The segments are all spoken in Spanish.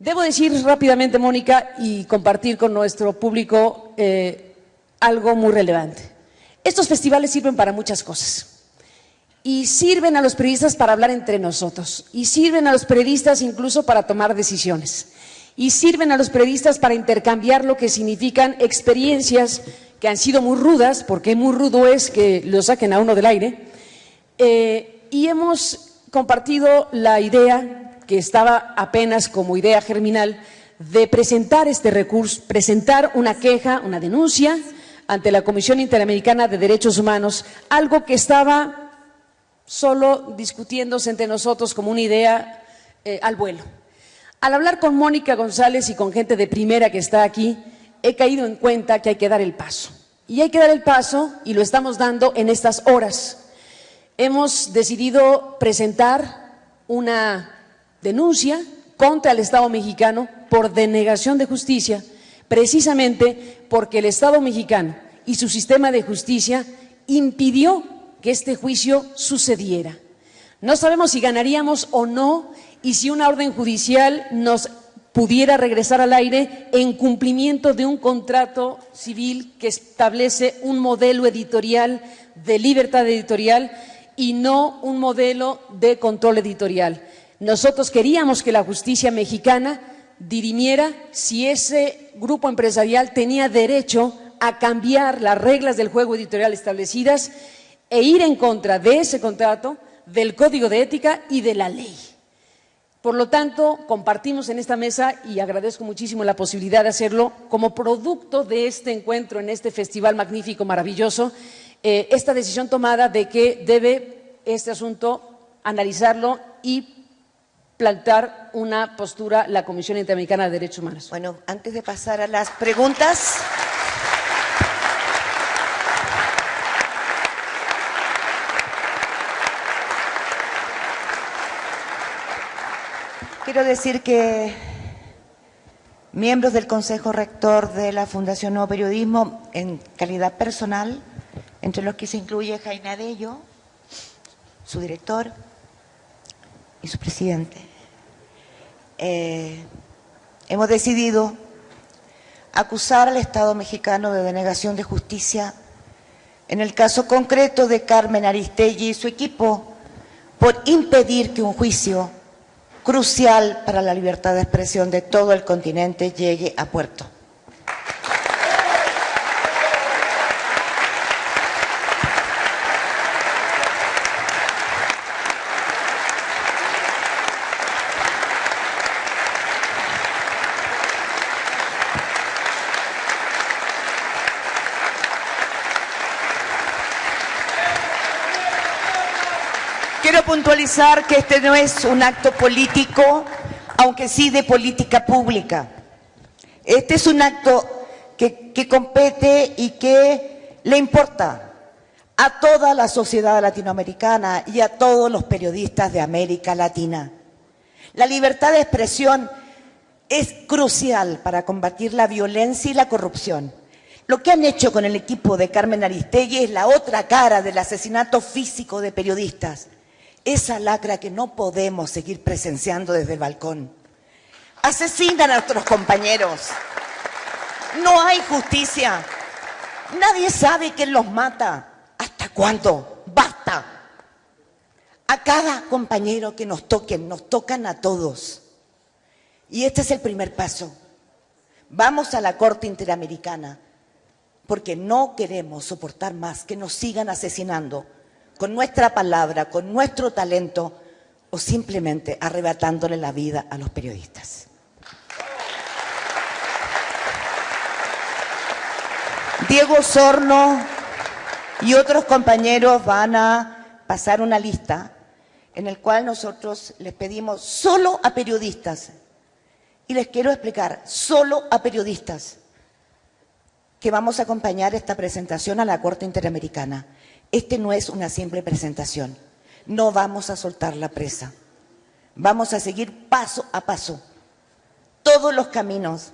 Debo decir rápidamente, Mónica, y compartir con nuestro público eh, algo muy relevante. Estos festivales sirven para muchas cosas. Y sirven a los periodistas para hablar entre nosotros. Y sirven a los periodistas incluso para tomar decisiones. Y sirven a los periodistas para intercambiar lo que significan experiencias que han sido muy rudas, porque muy rudo es que lo saquen a uno del aire, eh, y hemos compartido la idea que estaba apenas como idea germinal de presentar este recurso, presentar una queja, una denuncia ante la Comisión Interamericana de Derechos Humanos, algo que estaba solo discutiéndose entre nosotros como una idea eh, al vuelo. Al hablar con Mónica González y con gente de primera que está aquí, he caído en cuenta que hay que dar el paso. Y hay que dar el paso y lo estamos dando en estas horas. Hemos decidido presentar una denuncia contra el Estado mexicano por denegación de justicia, precisamente porque el Estado mexicano y su sistema de justicia impidió que este juicio sucediera. No sabemos si ganaríamos o no y si una orden judicial nos pudiera regresar al aire en cumplimiento de un contrato civil que establece un modelo editorial de libertad editorial y no un modelo de control editorial. Nosotros queríamos que la justicia mexicana dirimiera si ese grupo empresarial tenía derecho a cambiar las reglas del juego editorial establecidas e ir en contra de ese contrato, del código de ética y de la ley. Por lo tanto, compartimos en esta mesa, y agradezco muchísimo la posibilidad de hacerlo, como producto de este encuentro en este festival magnífico, maravilloso, eh, esta decisión tomada de que debe este asunto analizarlo y plantar una postura la Comisión Interamericana de Derechos Humanos. Bueno, antes de pasar a las preguntas... Quiero decir que miembros del Consejo Rector de la Fundación Nuevo Periodismo, en calidad personal, entre los que se incluye Jaime Adello, su director y su presidente, eh, hemos decidido acusar al Estado mexicano de denegación de justicia en el caso concreto de Carmen Aristegui y su equipo por impedir que un juicio crucial para la libertad de expresión de todo el continente llegue a puerto. Quiero puntualizar que este no es un acto político, aunque sí de política pública. Este es un acto que, compete y que le importa a toda la sociedad latinoamericana y a todos los periodistas de América Latina. La libertad de expresión es crucial para combatir la violencia y la corrupción. Lo que han hecho con el equipo de Carmen Aristegui es la otra cara del asesinato físico de periodistas esa lacra que no podemos seguir presenciando desde el balcón. Asesinan a nuestros compañeros. No hay justicia. Nadie sabe quién los mata. ¿Hasta cuándo? Basta. A cada compañero que nos toquen, nos tocan a todos. Y este es el primer paso. Vamos a la Corte Interamericana porque no queremos soportar más que nos sigan asesinando con nuestra palabra, con nuestro talento o simplemente arrebatándole la vida a los periodistas. Diego Sorno y otros compañeros van a pasar una lista en el cual nosotros les pedimos solo a periodistas, y les quiero explicar, solo a periodistas, que vamos a acompañar esta presentación a la Corte Interamericana. Este no es una simple presentación. No vamos a soltar la presa. Vamos a seguir paso a paso todos los caminos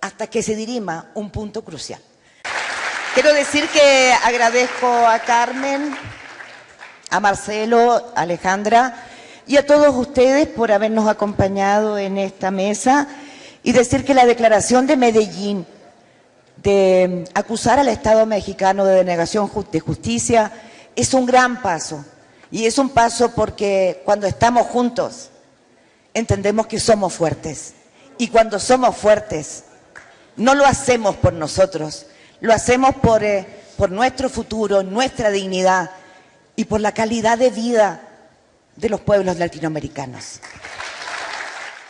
hasta que se dirima un punto crucial. Quiero decir que agradezco a Carmen, a Marcelo, a Alejandra, y a todos ustedes por habernos acompañado en esta mesa y decir que la declaración de Medellín de acusar al Estado mexicano de denegación de justicia es un gran paso. Y es un paso porque cuando estamos juntos entendemos que somos fuertes. Y cuando somos fuertes, no lo hacemos por nosotros, lo hacemos por, eh, por nuestro futuro, nuestra dignidad y por la calidad de vida de los pueblos latinoamericanos.